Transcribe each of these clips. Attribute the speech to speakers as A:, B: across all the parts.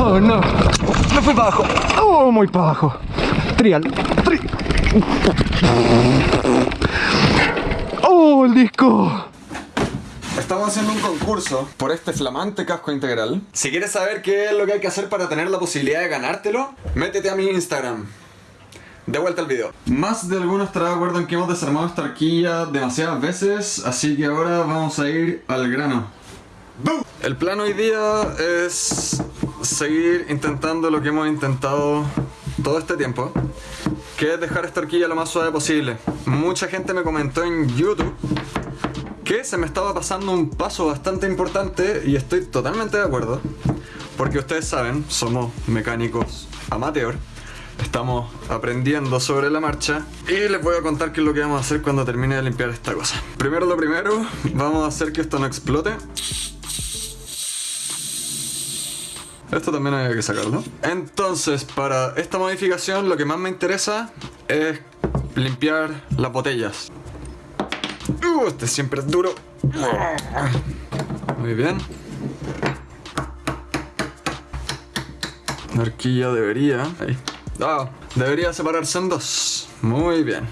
A: Oh no. Me fui para abajo. Oh, muy para abajo. Trial. Tri. Oh, el disco.
B: Estamos haciendo un concurso por este flamante casco integral. Si quieres saber qué es lo que hay que hacer para tener la posibilidad de ganártelo, métete a mi Instagram. De vuelta al video. Más de alguno estará de acuerdo en que hemos desarmado esta arquilla demasiadas veces, así que ahora vamos a ir al grano. El plan hoy día es seguir intentando lo que hemos intentado todo este tiempo, que es dejar esta horquilla lo más suave posible. Mucha gente me comentó en YouTube que se me estaba pasando un paso bastante importante y estoy totalmente de acuerdo, porque ustedes saben, somos mecánicos amateur, estamos aprendiendo sobre la marcha y les voy a contar qué es lo que vamos a hacer cuando termine de limpiar esta cosa. Primero lo primero, vamos a hacer que esto no explote. Esto también hay que sacarlo. Entonces, para esta modificación lo que más me interesa es limpiar las botellas. Uh, este siempre es duro. Muy bien. La horquilla debería... Ahí. Ah, debería separarse en dos. Muy bien.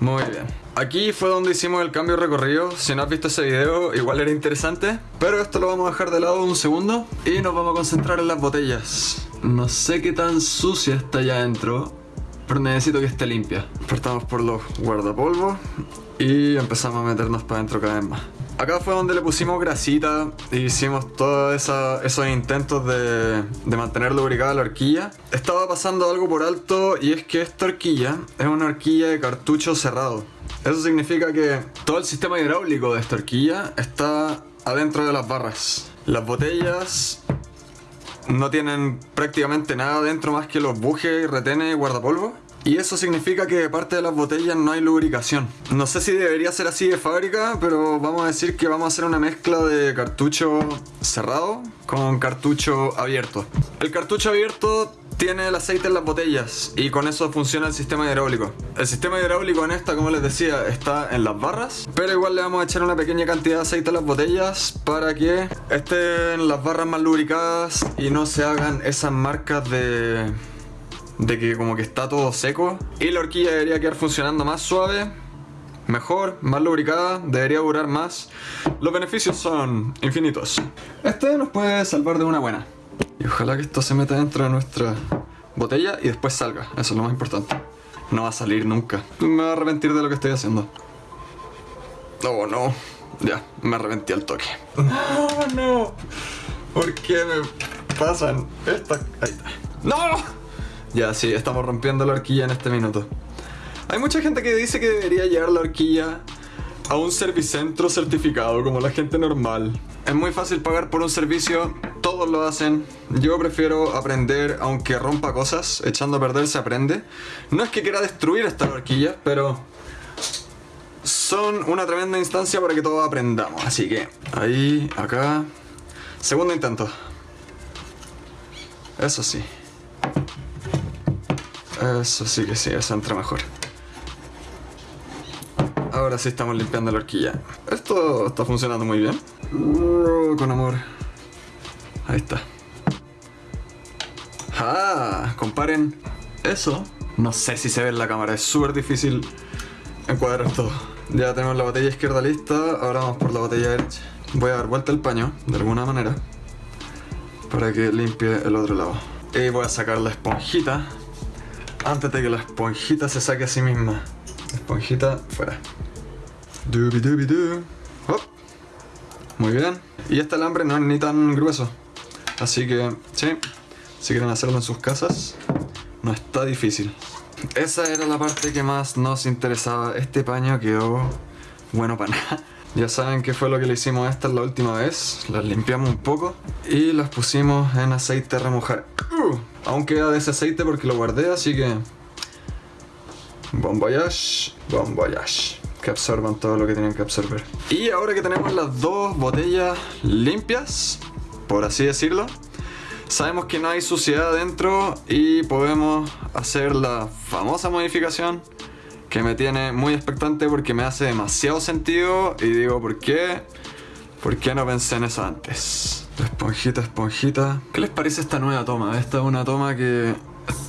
B: Muy bien. Aquí fue donde hicimos el cambio recorrido. Si no has visto ese video, igual era interesante. Pero esto lo vamos a dejar de lado un segundo. Y nos vamos a concentrar en las botellas. No sé qué tan sucia está allá adentro. Pero necesito que esté limpia. Partamos por los guardapolvos. Y empezamos a meternos para adentro cada vez más. Acá fue donde le pusimos grasita e hicimos todos esos intentos de, de, mantener lubricada la horquilla. Estaba pasando algo por alto y es que esta horquilla es una horquilla de cartucho cerrado. Eso significa que todo el sistema hidráulico de esta horquilla está adentro de las barras. Las botellas no tienen prácticamente nada dentro más que los bujes, retenes y guardapolvo. Y eso significa que de parte de las botellas no hay lubricación. No sé si debería ser así de fábrica, pero vamos a decir que vamos a hacer una mezcla de cartucho cerrado con cartucho abierto. El cartucho abierto tiene el aceite en las botellas y con eso funciona el sistema hidráulico. El sistema hidráulico en esta, como les decía, está en las barras, pero igual le vamos a echar una pequeña cantidad de aceite a las botellas para que estén las barras más lubricadas y no se hagan esas marcas de de que como que está todo seco. Y la horquilla debería quedar funcionando más suave mejor, más lubricada, debería durar más. Los beneficios son infinitos. Este nos puede salvar de una buena y ojalá que esto se meta dentro de nuestra botella y después salga, eso es lo más importante. No va a salir nunca. Me voy a arrepentir de lo que estoy haciendo. Oh no. Ya, me arrepentí al toque. No, no. ¿por qué me pasan estas? ahí está ¡No! Ya, sí, estamos rompiendo la horquilla en este minuto. Hay mucha gente que dice que debería llevar la horquilla a un servicentro certificado como la gente normal. Es muy fácil pagar por un servicio, todos lo hacen. Yo prefiero aprender aunque rompa cosas, echando a perder se aprende. No es que quiera destruir esta horquilla, pero son una tremenda instancia para que todos aprendamos. Así que ahí, acá. Segundo intento. Eso sí. Eso sí que sí, eso entra mejor. Ahora sí estamos limpiando la horquilla. Esto está funcionando muy bien. Uh, con amor. Ahí está. ¡Ah! Comparen eso. No sé si se ve en la cámara, es súper difícil encuadrar todo. Ya tenemos la botella izquierda lista, ahora vamos por la botella derecha. Voy a dar vuelta el paño, de alguna manera, para que limpie el otro lado. Y voy a sacar la esponjita antes de que la esponjita se saque a sí misma. esponjita fuera. Muy bien. Y este alambre no es ni tan grueso. Así que, sí, si quieren hacerlo en sus casas, no está difícil. Esa era la parte que más nos interesaba. Este paño quedó bueno para nada. Ya saben qué fue lo que le hicimos a estas la última vez. Las limpiamos un poco y las pusimos en aceite a remojar. Uh, aún queda de ese aceite porque lo guardé, así que... Bon voyage. Que absorban todo lo que tienen que absorber. Y ahora que tenemos las dos botellas limpias, por así decirlo, sabemos que no hay suciedad adentro y podemos hacer la famosa modificación que me tiene muy expectante porque me hace demasiado sentido y digo, ¿por qué? ¿Por qué no pensé en eso antes? Esponjita, esponjita. ¿Qué les parece esta nueva toma? Esta es una toma que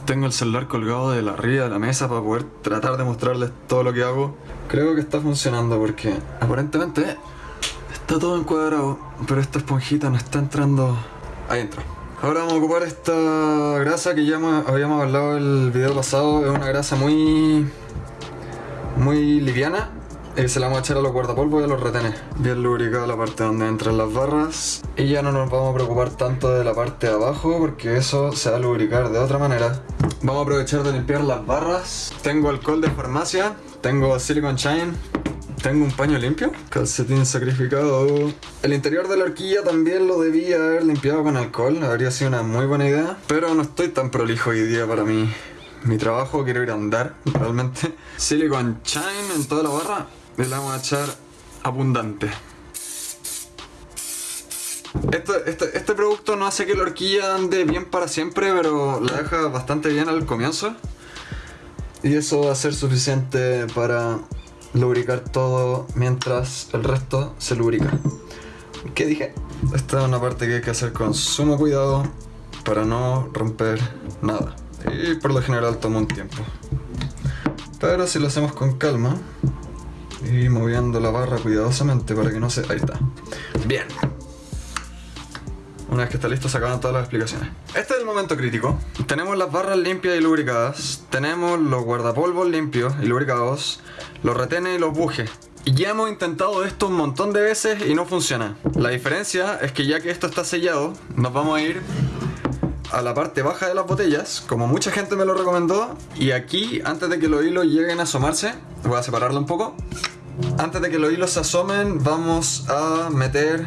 B: tengo el celular colgado de la arriba de la mesa para poder tratar de mostrarles todo lo que hago. Creo que está funcionando porque aparentemente está todo encuadrado, pero esta esponjita no está entrando ahí entró. Ahora vamos a ocupar esta grasa que ya habíamos hablado el video pasado. Es una grasa muy muy liviana. Y se la vamos a echar a los guardapolvos y a los retenes. Bien lubricada la parte donde entran las barras. Y ya no nos vamos a preocupar tanto de la parte de abajo porque eso se va a lubricar de otra manera. Vamos a aprovechar de limpiar las barras. Tengo alcohol de farmacia. Tengo silicone shine. Tengo un paño limpio. Calcetín sacrificado. El interior de la horquilla también lo debía haber limpiado con alcohol. Habría sido una muy buena idea. Pero no estoy tan prolijo hoy día para mí. Mi trabajo, quiero ir a andar, realmente. Silicon Shine en toda la barra. Le vamos a echar abundante. Este, este producto no hace que la horquilla ande bien para siempre, pero la deja bastante bien al comienzo. Y eso va a ser suficiente para lubricar todo mientras el resto se lubrica. ¿Qué dije? Esta es una parte que hay que hacer con sumo cuidado para no romper nada. Y por lo general toma un tiempo. Pero si lo hacemos con calma y moviendo la barra cuidadosamente para que no se... Ahí está. Bien. Una vez que está listo se acaban todas las explicaciones. Este es el momento crítico. Tenemos las barras limpias y lubricadas. Tenemos los guardapolvos limpios y lubricados. Los retenes y los bujes. Ya hemos intentado esto un montón de veces y no funciona. La diferencia es que ya que esto está sellado, nos vamos a ir a la parte baja de las botellas, como mucha gente me lo recomendó. Y aquí, antes de que los hilos lleguen a asomarse, voy a separarlo un poco. Antes de que los hilos se asomen, vamos a meter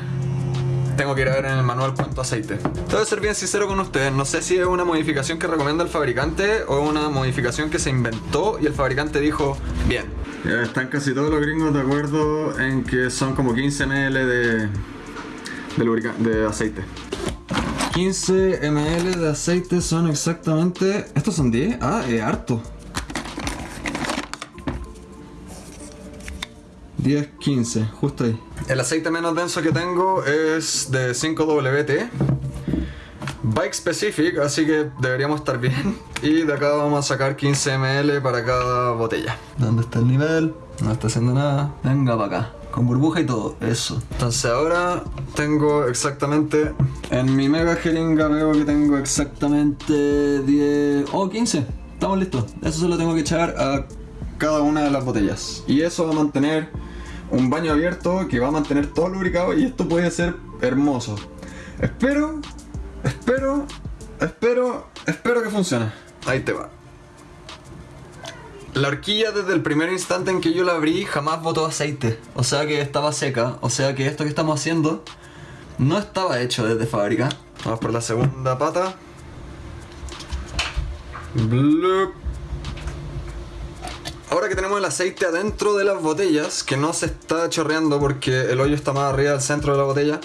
B: tengo que ir a ver en el manual cuánto aceite. Tengo que ser bien sincero con ustedes, no sé si es una modificación que recomienda el fabricante o una modificación que se inventó y el fabricante dijo, bien. están casi todos los gringos de acuerdo en que son como 15 ml de, de, aceite. 15 ml de aceite son exactamente... ¿Estos son 10? Ah, es harto. 10, 15, justo ahí. El aceite menos denso que tengo es de 5WT. Bike specific, así que deberíamos estar bien. Y de acá vamos a sacar 15 ml para cada botella. ¿Dónde está el nivel? No está haciendo nada. Venga para acá. Con burbuja y todo, eso. Entonces ahora tengo exactamente... En mi mega jeringa veo que tengo exactamente 10... Oh, 15. Estamos listos. Eso se lo tengo que echar a cada una de las botellas. Y eso va a mantener un baño abierto que va a mantener todo lubricado y esto puede ser hermoso. Espero, espero, espero, espero que funcione. Ahí te va. La horquilla desde el primer instante en que yo la abrí jamás botó aceite. O sea que estaba seca. O sea que esto que estamos haciendo no estaba hecho desde fábrica. Vamos por la segunda pata. Blup. Ahora que tenemos el aceite adentro de las botellas, que no se está chorreando porque el hoyo está más arriba del centro de la botella,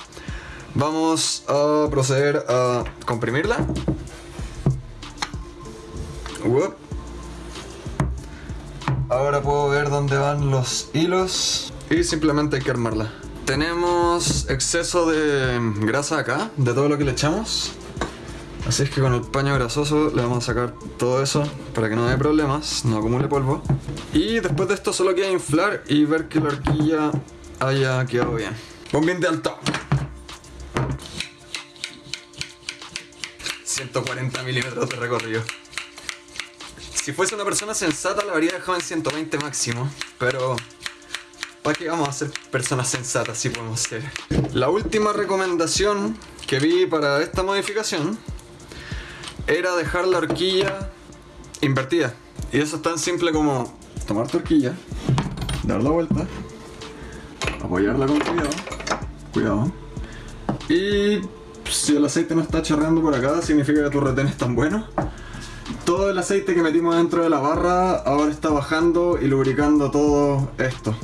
B: vamos a proceder a comprimirla. Uop. Ahora puedo ver dónde van los hilos y simplemente hay que armarla. Tenemos exceso de grasa acá, de todo lo que le echamos. Así es que con el paño grasoso le vamos a sacar todo eso para que no haya problemas, no acumule polvo. Y después de esto solo queda inflar y ver que la horquilla haya quedado bien. Bombín de alto. 140 milímetros de recorrido. Si fuese una persona sensata la habría dejado en 120 máximo, pero ¿para qué vamos a ser personas sensatas si podemos ser? La última recomendación que vi para esta modificación era dejar la horquilla invertida. Y eso es tan simple como tomar tu horquilla, dar la vuelta, apoyarla con cuidado, cuidado. Y si el aceite no está chorreando por acá, significa que tu retén es tan bueno. Todo el aceite que metimos dentro de la barra ahora está bajando y lubricando todo esto.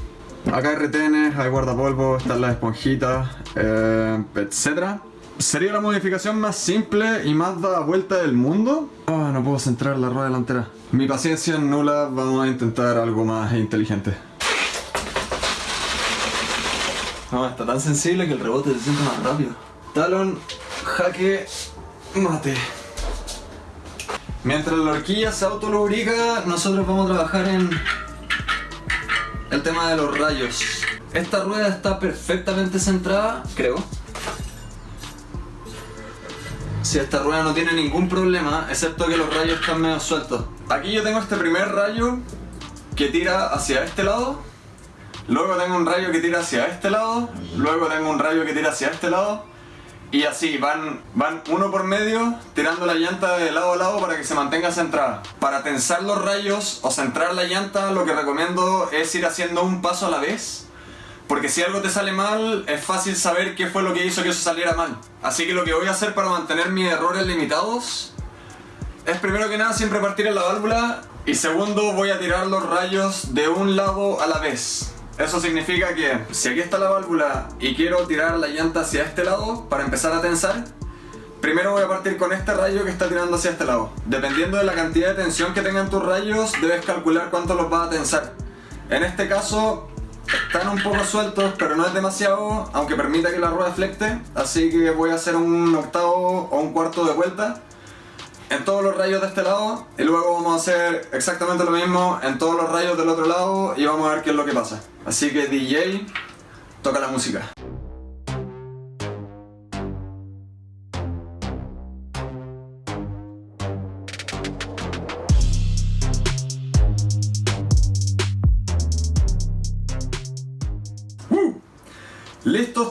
B: Acá hay retenes, hay guardapolvo, están las esponjitas, eh, etc. Sería la modificación más simple y más da vuelta del mundo. Ah, no puedo centrar la rueda delantera. Mi paciencia nula, vamos a intentar algo más inteligente. No, está tan sensible que el rebote se siente más rápido. Talon, jaque, mate. Mientras la horquilla se autolubrica, nosotros vamos a trabajar en el tema de los rayos. Esta rueda está perfectamente centrada, creo. Si esta rueda no tiene ningún problema, excepto que los rayos están medio sueltos. Aquí yo tengo este primer rayo que tira hacia este lado. Luego tengo un rayo que tira hacia este lado. Luego tengo un rayo que tira hacia este lado. Y así, van, van uno por medio tirando la llanta de lado a lado para que se mantenga centrada. Para tensar los rayos o centrar la llanta, lo que recomiendo es ir haciendo un paso a la vez. Porque si algo te sale mal, es fácil saber qué fue lo que hizo que eso saliera mal. Así que lo que voy a hacer para mantener mis errores limitados es primero que nada siempre partir en la válvula y segundo voy a tirar los rayos de un lado a la vez. Eso significa que si aquí está la válvula y quiero tirar la llanta hacia este lado para empezar a tensar, primero voy a partir con este rayo que está tirando hacia este lado. Dependiendo de la cantidad de tensión que tengan tus rayos, debes calcular cuánto los vas a tensar. En este caso, están un poco sueltos, pero no es demasiado, aunque permita que la rueda flecte, así que voy a hacer un octavo o un cuarto de vuelta en todos los rayos de este lado y luego vamos a hacer exactamente lo mismo en todos los rayos del otro lado y vamos a ver qué es lo que pasa. Así que DJ, toca la música.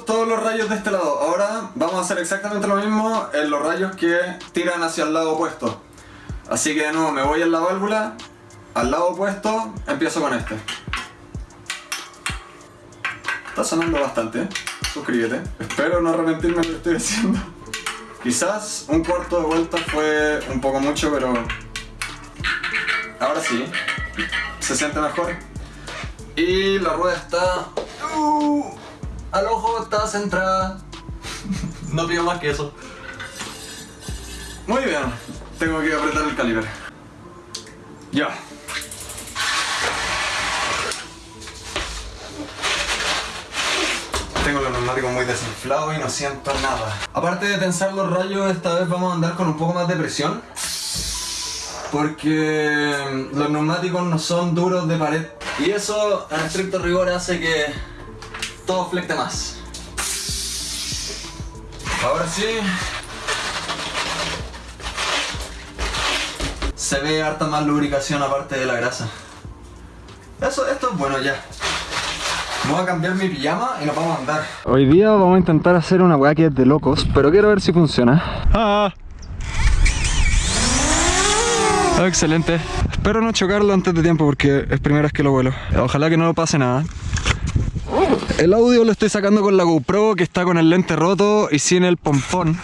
B: Todos los rayos de este lado. Ahora vamos a hacer exactamente lo mismo en los rayos que tiran hacia el lado opuesto. Así que de nuevo me voy en la válvula, al lado opuesto, empiezo con este. Está sonando bastante, suscríbete. Espero no arrepentirme de lo que estoy haciendo. Quizás un cuarto de vuelta fue un poco mucho, pero ahora sí, se siente mejor. Y la rueda está... Uh, al ojo está centrada. no pido más que eso. Muy bien, tengo que apretar el calibre. Ya. Tengo los neumáticos muy desinflados y no siento nada. Aparte de tensar los rayos, esta vez vamos a andar con un poco más de presión. Porque los neumáticos no son duros de pared. Y eso, en estricto rigor, hace que todo flecte más. Ahora sí. Se ve harta más lubricación aparte de la grasa. Eso, esto es bueno ya. Voy a cambiar mi pijama y nos vamos a andar.
A: Hoy día vamos a intentar hacer una weá que es de locos, pero quiero ver si funciona. Ah. Ah, excelente. Espero no chocarlo antes de tiempo porque es primera vez que lo vuelo. Ojalá que no lo pase nada. El audio lo estoy sacando con la GoPro que está con el lente roto y sin el pompón.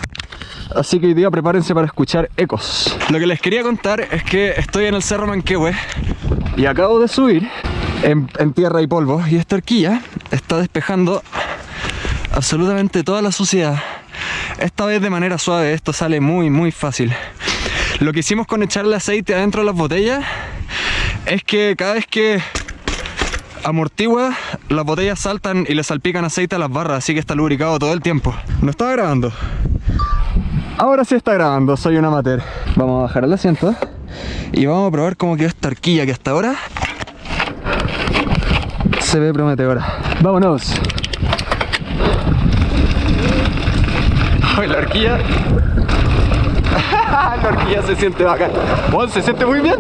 A: Así que hoy día prepárense para escuchar ecos. Lo que les quería contar es que estoy en el Cerro Manquehue y acabo de subir en, tierra y polvo y esta horquilla está despejando absolutamente toda la suciedad. Esta vez de manera suave, esto sale muy muy fácil. Lo que hicimos con echarle aceite adentro de las botellas es que cada vez que amortigua, las botellas saltan y le salpican aceite a las barras, así que está lubricado todo el tiempo. No estaba grabando. Ahora sí está grabando, soy un amateur. Vamos a bajar el asiento y vamos a probar cómo quedó esta horquilla que hasta ahora se ve prometedora. ¡Vámonos! ¡Ay, la horquilla! la horquilla se siente bacán. ¡Oh, se siente muy bien!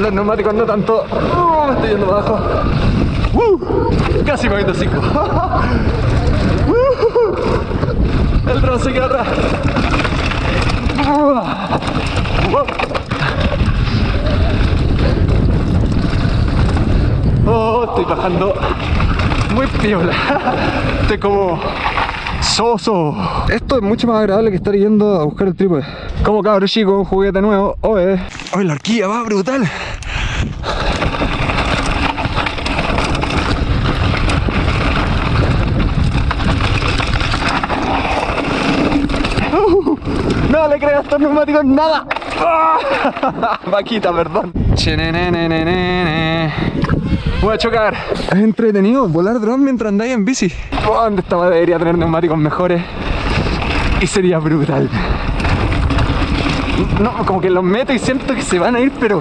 A: Los neumáticos no tanto. ¡Oh, me estoy yendo para abajo. ¡Uh! Casi me meto 5. ¡Uh! El dron se queda. Oh, estoy bajando muy piola. Estoy como soso. Esto es mucho más agradable que estar yendo a buscar el trípode. Como cabro chico, un juguete nuevo. Oye, oye, la horquilla va brutal. Uh, no le creo a estos neumáticos nada. Vaquita, perdón. Voy a chocar. Es entretenido volar dron mientras andáis en bici. Oh, ¿Dónde estaba? Debería tener neumáticos mejores. Y sería brutal. No, como que los meto y siento que se van a ir, pero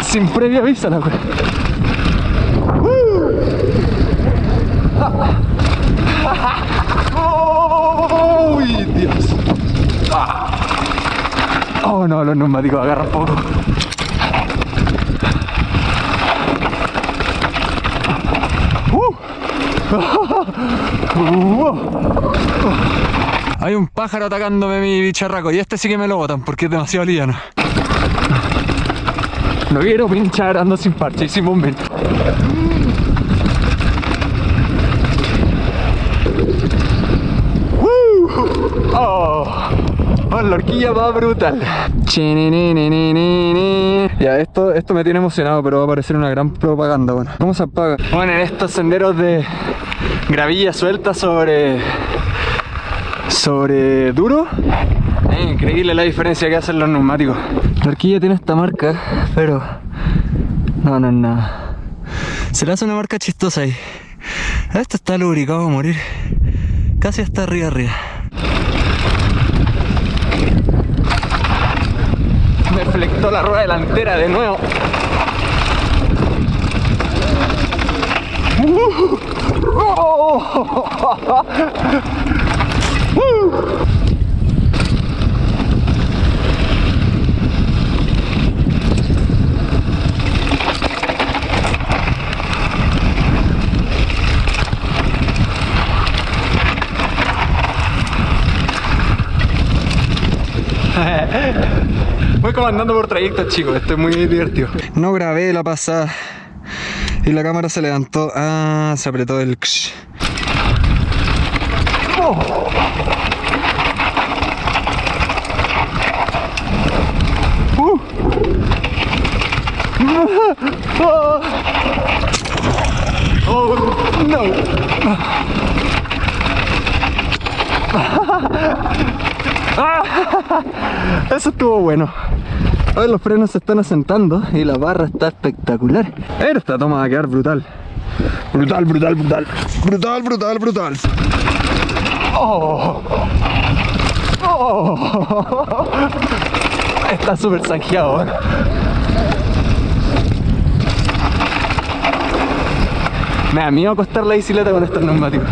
A: sin previo aviso la wea. ¡Uh! ¡Uy, Dios! Ah. Oh no, los neumáticos agarran poco. Hay un pájaro atacándome mi bicharraco y este sí que me lo botan porque es demasiado liviano. No quiero pinchar, ando sin parche y sin bombero. Oh, oh, la horquilla va brutal. Ya, esto, esto me tiene emocionado, pero va a parecer una gran propaganda. Bueno, ¿cómo se apaga? Bueno, en estos senderos de gravilla suelta sobre sobre duro. Increíble la diferencia que hacen los neumáticos. La horquilla tiene esta marca, pero no, no es nada. Se le hace una marca chistosa ahí. Esto está lubricado a morir. Casi hasta arriba arriba. Me flectó la rueda delantera de nuevo. Voy comandando por trayectos, chicos. Esto es muy divertido. No grabé la pasada. Y la cámara se levantó. Ah, se apretó el... Oh. Uh. Oh, no. Eso estuvo bueno. Hoy los frenos se están asentando y la barra está espectacular. Esta toma va a quedar brutal. Brutal, brutal, brutal. Brutal, brutal, brutal. Oh. Oh. Está súper zanjeado. ¿eh? Me da miedo acostar la bicicleta con estos neumáticos.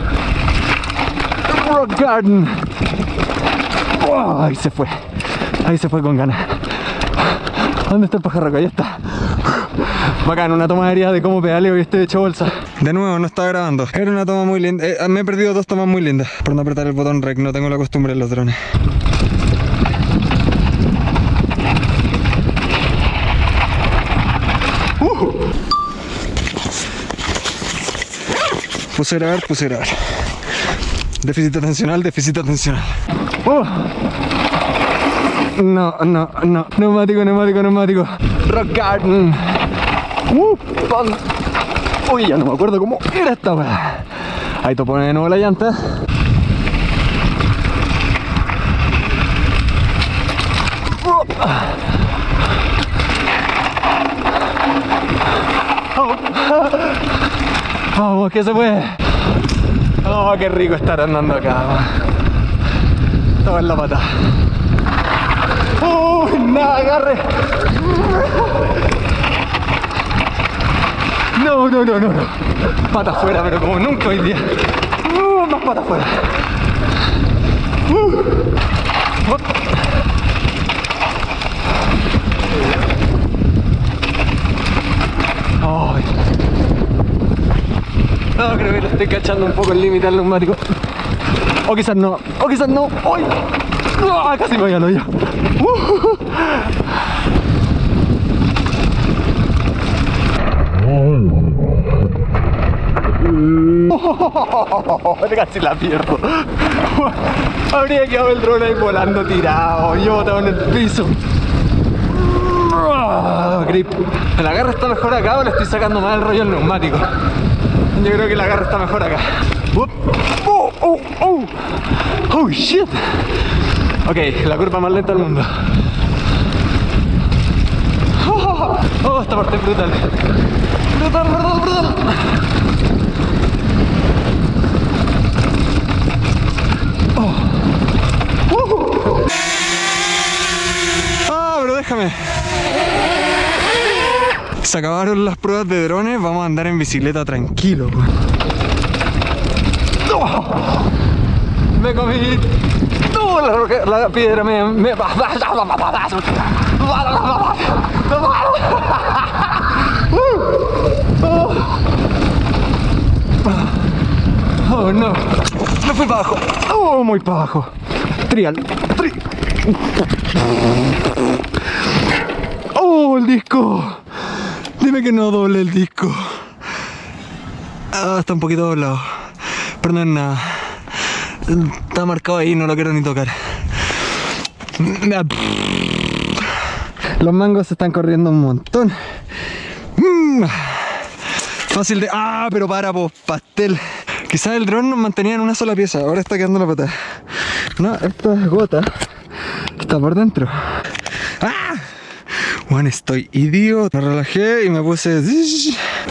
A: Rock Garden. Oh, ahí se fue. Ahí se fue con ganas. ¿Dónde está el pajarraco? Ahí está. Bacán, una toma aérea de cómo pedaleo y estoy hecho bolsa. De nuevo, no estaba grabando. Era una toma muy linda. Eh, me he perdido dos tomas muy lindas por no apretar el botón rec. No tengo la costumbre en los drones. Uh. Puse a grabar, puse a grabar. Déficit atencional, déficit atencional. Oh. No, no, no. Neumático, neumático, neumático. Rock Garden. Uh, pan. Uy, ya no me acuerdo cómo era esta weá. Ahí te pone de nuevo la llanta. Oh. Vamos, que se puede. Oh, qué rico estar andando acá. Todo en la pata. ¡Uy! ¡Nada, agarre! No, no, no, no, no. Pata afuera, pero como nunca hoy día. Uh, más pata afuera. Uh. Ay. No, creo que lo estoy cachando un poco el límite al neumático. O quizás no, o quizás no. ¡Ay! ¡Ah! Casi me voy al hoyo. Casi la pierdo. Habría quedado el drone ahí volando tirado. Yo botado en el piso. Ah, grip. El agarre está mejor acá o le estoy sacando más el rollo al neumático. Yo creo que el agarre está mejor acá. Oh, oh, oh. oh shit. Ok, la curva más lenta del mundo. Oh, esta parte es brutal. Brutal, brutal, brutal. Oh. Uh. Ah, pero déjame. Se acabaron las pruebas de drones, vamos a andar en bicicleta tranquilo. ¡Oh! Me comí. La piedra me. me... Oh no. Me fui para abajo. Oh, muy para abajo. Trial. Tri- Oh, el disco. Dime que no doble el disco. Ah, está un poquito doblado. Pero no es nada. Está marcado ahí, no lo quiero ni tocar. Los mangos se están corriendo un montón. Mm. Fácil de. ¡Ah! Pero para, pues, pastel. Quizás el dron nos mantenía en una sola pieza, ahora está quedando la pata. No, esta es gota. Está por dentro. ¡Ah! Bueno, estoy idiota. Me relajé y me puse.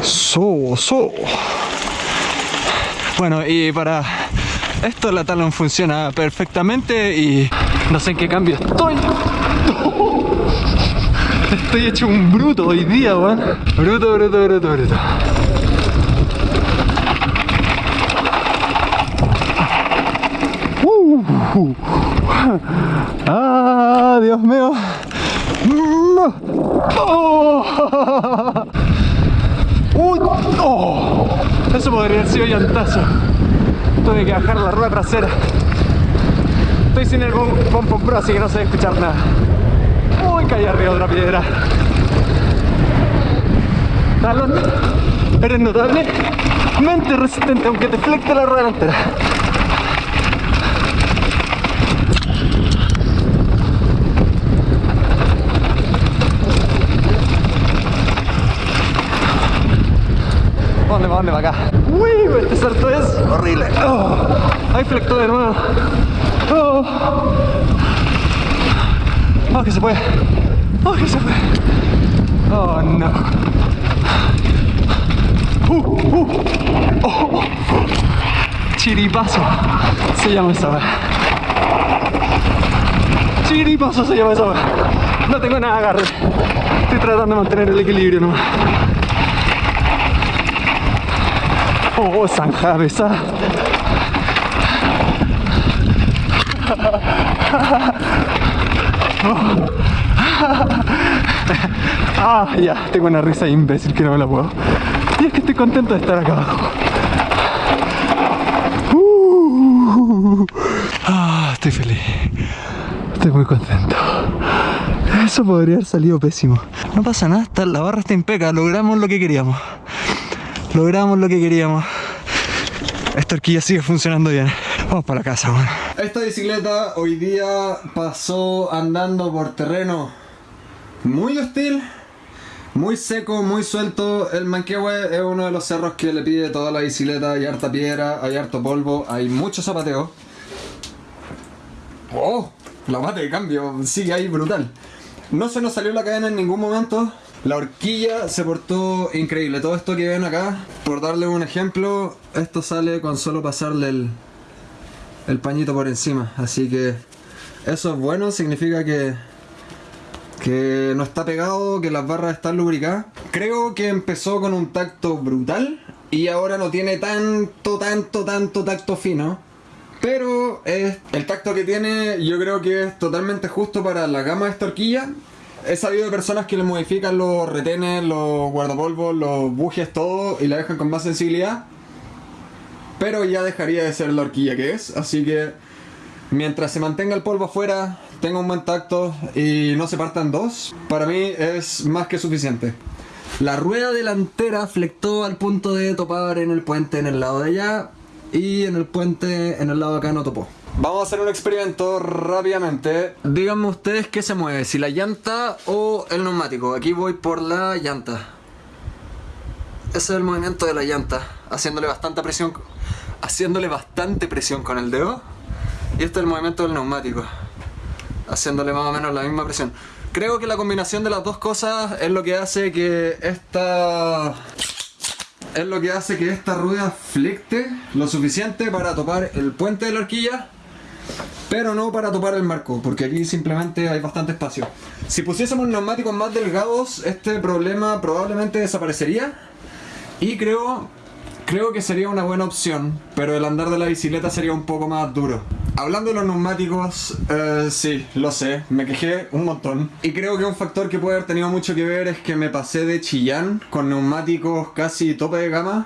A: So, so. Bueno, y para esto la talon funciona perfectamente y no sé en qué cambio estoy. Estoy hecho un bruto hoy día, weón. Bruto, bruto, bruto, bruto. Uh. Ah, Dios mío. Oh. Oh. Eso podría haber sido llantazo. Tuve que bajar la rueda trasera. Estoy sin el Pompon Pro, así que no sé escuchar nada. Uy, caí arriba de otra piedra. Talon, eres notablemente resistente, aunque te flecte la rueda delantera. ¿Dónde va? ¿Dónde va acá? Uy, este salto es horrible. Oh, ahí flectó de nuevo. Oh. oh, que se puede. Oh, que se puede. Oh, no. Uh, uh. Oh. Chiripazo se llama esa hora. Chiripazo se llama esa hora. No tengo nada agarre. Estoy tratando de mantener el equilibrio nomás. Oh, zanja pesada. Ah, ya, tengo una risa imbécil que no me la puedo. Y es que estoy contento de estar acá abajo. Uh, ah, estoy feliz. Estoy muy contento. Eso podría haber salido pésimo. No pasa nada, la barra está impecable. Logramos lo que queríamos. Logramos lo que queríamos. Esta horquilla sigue funcionando bien. Vamos para la casa, bueno. Esta bicicleta hoy día pasó andando por terreno muy hostil, muy seco, muy suelto. El Manquehue es uno de los cerros que le pide toda la bicicleta. Hay harta piedra, hay harto polvo, hay mucho zapateo. ¡Oh! La bate de cambio sigue ahí brutal. No se nos salió la cadena en ningún momento. La horquilla se portó increíble. Todo esto que ven acá, por darle un ejemplo, esto sale con solo pasarle el, pañito por encima. Así que eso es bueno, significa que, que no está pegado, que las barras están lubricadas. Creo que empezó con un tacto brutal y ahora no tiene tanto, tanto, tanto tacto fino. Pero el tacto que tiene yo creo que es totalmente justo para la gama de esta horquilla. He sabido de personas que le modifican los retenes, los guardapolvos, los bujes, todo y la dejan con más sensibilidad. Pero ya dejaría de ser la horquilla que es. Así que mientras se mantenga el polvo afuera, tenga un buen tacto y no se partan dos, para mí es más que suficiente. La rueda delantera flectó al punto de topar en el puente en el lado de allá y en el puente en el lado de acá no topó. Vamos a hacer un experimento rápidamente. Díganme ustedes qué se mueve, si la llanta o el neumático. Aquí voy por la llanta. Ese es el movimiento de la llanta, haciéndole bastante presión, haciéndole bastante presión con el dedo. Y este es el movimiento del neumático, haciéndole más o menos la misma presión. Creo que la combinación de las dos cosas es lo que hace que esta es lo que hace que esta rueda flecte lo suficiente para topar el puente de la horquilla, pero no para topar el marco, porque aquí simplemente hay bastante espacio. Si pusiésemos neumáticos más delgados, este problema probablemente desaparecería. Y creo, creo que sería una buena opción, pero el andar de la bicicleta sería un poco más duro. Hablando de los neumáticos, eh, sí, lo sé, me quejé un montón. Y creo que un factor que puede haber tenido mucho que ver es que me pasé de Chillán con neumáticos casi tope de gama.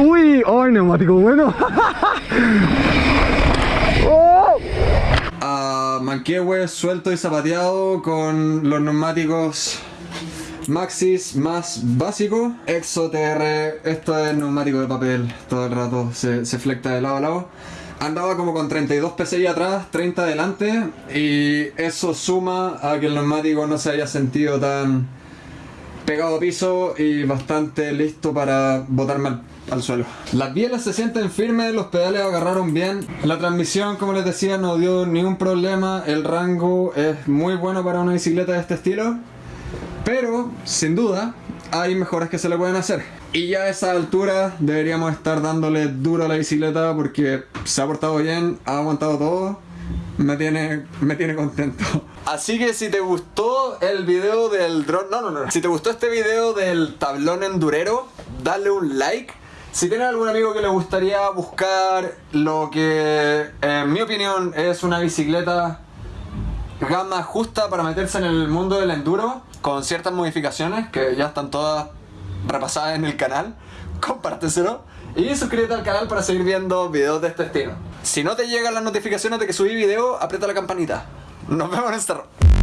C: Uy, ¡ay, neumático bueno!
A: a Manquehue suelto y zapateado con los neumáticos Maxis más básico. Exo TR, esto es neumático de papel, todo el rato se, se flecta de lado a lado. Andaba como con 32 PSI atrás, 30 adelante y eso suma a que el neumático no se haya sentido tan pegado a piso y bastante listo para botarme al, al suelo. Las bielas se sienten firmes, los pedales agarraron bien. La transmisión, como les decía, no dio ningún problema. El rango es muy bueno para una bicicleta de este estilo. Pero, sin duda, hay mejoras que se le pueden hacer. Y ya a esa altura deberíamos estar dándole duro a la bicicleta porque se ha portado bien, ha aguantado todo. Me tiene, me tiene contento. Así que si te gustó el video del drone, no, no, no. Si te gustó este video del tablón endurero, dale un like. Si tienes algún amigo que le gustaría buscar lo que, en mi opinión, es una bicicleta gama justa para meterse en el mundo del enduro, con ciertas modificaciones que ya están todas repasadas en el canal, compárteselo y suscríbete al canal para seguir viendo videos de este estilo. Si no te llegan las notificaciones de que subí video, aprieta la campanita. Nos vemos en este...